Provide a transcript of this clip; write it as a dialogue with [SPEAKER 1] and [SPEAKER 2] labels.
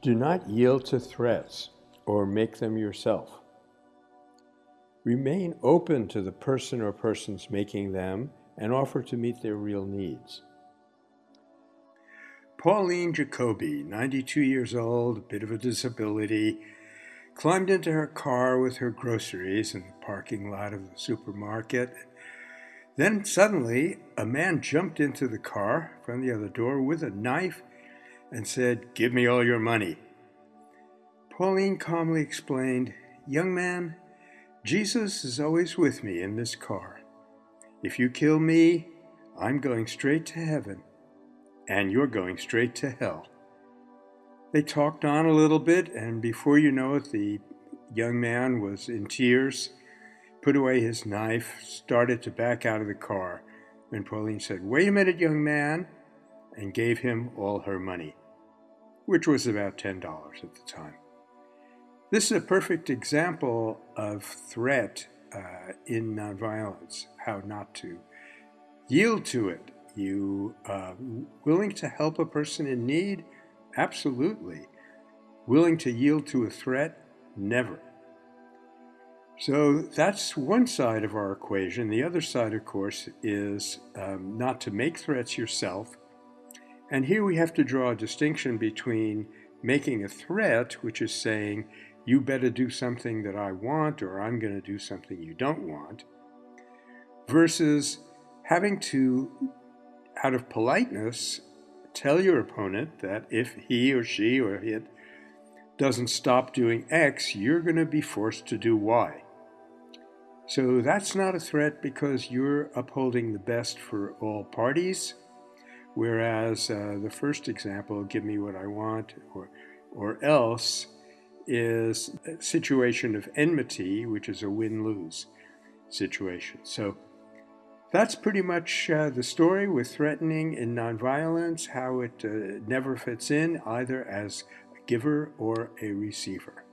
[SPEAKER 1] Do not yield to threats or make them yourself. Remain open to the person or persons making them and offer to meet their real needs. Pauline Jacoby, 92 years old, a bit of a disability, climbed into her car with her groceries in the parking lot of the supermarket. Then suddenly, a man jumped into the car from the other door with a knife and said, Give me all your money. Pauline calmly explained, Young man, Jesus is always with me in this car. If you kill me, I'm going straight to heaven, and you're going straight to hell. They talked on a little bit, and before you know it, the young man was in tears, put away his knife, started to back out of the car. And Pauline said, Wait a minute, young man, and gave him all her money, which was about $10 at the time. This is a perfect example of threat uh, in nonviolence, how not to yield to it. You uh, willing to help a person in need? Absolutely. Willing to yield to a threat? Never. So that's one side of our equation. The other side, of course, is um, not to make threats yourself. And here we have to draw a distinction between making a threat, which is saying, you better do something that I want, or I'm going to do something you don't want, versus having to, out of politeness, tell your opponent that if he or she or it doesn't stop doing X, you're going to be forced to do Y. So that's not a threat because you're upholding the best for all parties. Whereas uh, the first example, give me what I want, or, or else, is a situation of enmity, which is a win lose situation. So that's pretty much uh, the story with threatening in nonviolence, how it uh, never fits in either as a giver or a receiver.